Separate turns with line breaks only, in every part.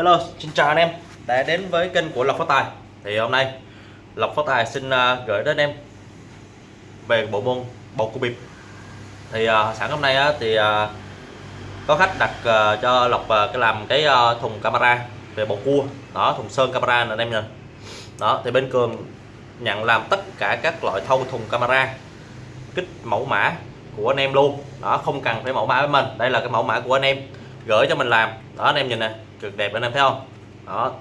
Hello, xin chào anh em đã đến với kênh của Lộc Phát Tài. Thì hôm nay Lộc Phát Tài xin à, gửi đến em về bộ môn bầu cua bịp. Thì à, uh, sẵn hôm nay á thì uh, có khách đặt uh, cho Lộc uh, cái làm cái uh, thùng camera về bầu cua. Đó thùng sơn camera nè anh em nhìn. Đó thì bên Cường nhận làm tất cả các loại thâu thùng camera kích mẫu mã của anh em luôn. Đó không cần phải mẫu mã với mình. Đây là cái mẫu mã của anh em gửi cho mình làm. Đó anh em nhìn nè cực đẹp anh em thấy không? Đó.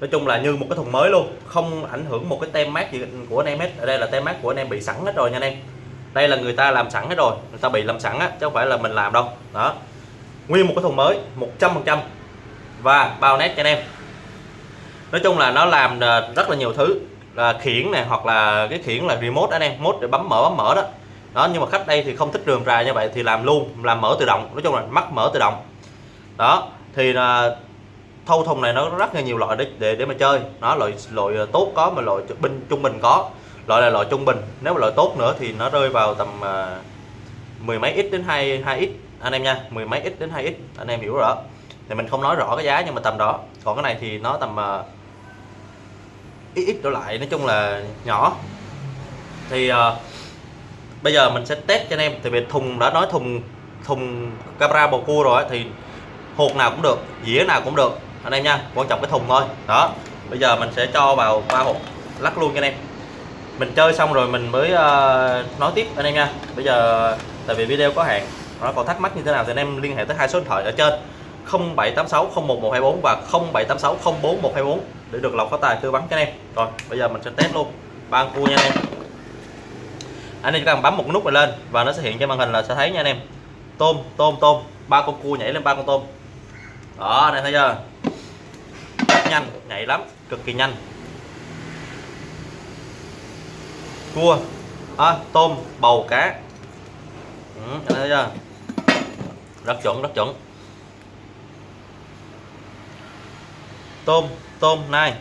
Nói chung là như một cái thùng mới luôn, không ảnh hưởng một cái tem mát gì của anh em hết. Ở đây là tem mát của anh em bị sẵn hết rồi nha anh em. Đây là người ta làm sẵn hết rồi, người ta bị làm sẵn á, chứ không phải là mình làm đâu. Đó. Nguyên một cái thùng mới 100% và bao nét cho anh em. Nói chung là nó làm ờ, rất là nhiều thứ. Là khiển này hoặc là cái khiển là remote anh em mốt để bấm mở bấm mở đó. Đó, nhưng mà khách đây thì không thích rườm rà như vậy thì làm luôn, làm mở tự động. Nói chung là mắc mở tự động. Đó thì là thâu thùng này nó rất là nhiều loại để để, để mà chơi. Nó loại loại ờ, tốt có mà loại bình trung bình có. Loại là loại trung bình. Nếu mà loại tốt nữa thì nó rơi vào tầm uh, mười mấy ít đến hai hai ít. Anh em nha mười mấy ít đến hai ít. Anh em hiểu rõ thì mình không nói rõ cái giá nhưng mà tầm đó. Còn cái này thì nó tầm uh, ít ít trở lại nói chung là nhỏ. Thì uh, bây giờ mình sẽ test cho anh em. Thì về thùng đã nói thùng thùng camera bầu cua rồi thì hột nào cũng được dĩa nào cũng được anh em nha quan trọng cái thùng thôi. Đó bây giờ mình sẽ cho vào ba hộp lắc luôn cho anh em. Mình chơi xong rồi mình mới uh, nói tiếp anh em nha. Bây giờ tại vì video có hạn nó còn thắc mắc như thế nào thì anh em liên hệ tới hai số điện thoại ở trên 0786 011124 và 0786 041124 để được lọc có tài tư vấn cho anh em. Rồi bây giờ mình sẽ test luôn ba cua nha anh em. Anh em chỉ cần bấm một nút này lên và nó sẽ hiện trên màn hình là sẽ thấy nha anh em. Tôm tôm tôm ba con cua nhảy lên ba con tôm đó này thấy chưa? Rất nhanh nhảy lắm cực kỳ nhanh. Cua à, tôm bầu cá. Ừ, thấy chưa? Rất chuẩn rất chuẩn. Tôm tôm này.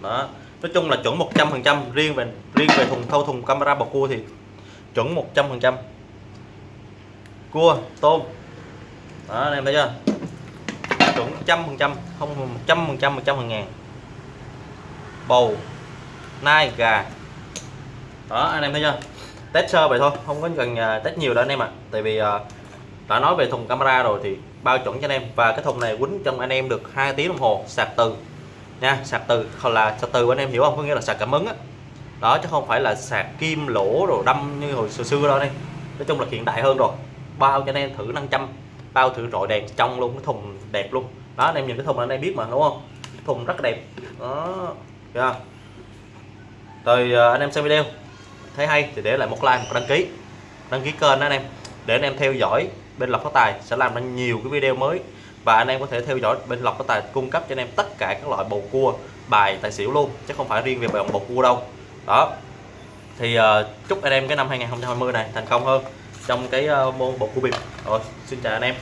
Đó nói chung là chuẩn 100% riêng về riêng về thùng thâu thùng camera bọc cua thì chuẩn 100% cua tôm. Đó anh em thấy chưa? Chuẩn trăm phần trăm, không một trăm phần trăm, một trăm phần ngàn. Bầu, nai, gà. Đó, anh em thấy chưa? Test sơ vậy thôi, không có cần à, test nhiều đâu anh em ạ. À. tại vì à, đã nói về thùng camera rồi thì bao chuẩn cho anh em. Và cái thùng này quýnh trong anh em được hai tiếng đồng hồ, sạc từ. Nha, sạc từ, hoặc là sạc từ anh em hiểu không? Có nghĩa là sạc cảm ứng á. Đó, chứ không phải là sạc kim, lỗ rồi đâm như hồi xưa xưa đâu đây nói chung là hiện đại hơn rồi. Bao cho anh em thử 500 bao thử rọi đèn trong luôn cái thùng đẹp luôn. Đó anh em nhìn cái thùng anh em biết mà đúng không? Thùng rất đẹp. Đó yeah. rồi à, anh em xem video. Thấy hay thì để lại một like một đăng ký. Đăng ký kênh đó anh em. Để anh em theo dõi bên lộc phát tài sẽ làm ra nhiều cái video mới. Và anh em có thể theo dõi bên lộc phát tài cung cấp cho anh em tất cả các loại bầu cua bài tài xỉu luôn. Chứ không phải riêng về bầu cua đâu. Đó. Thì uh, chúc anh em cái năm 2020 này thành công hơn trong cái ờ, môn bột cua bịp rồi xin chào anh em.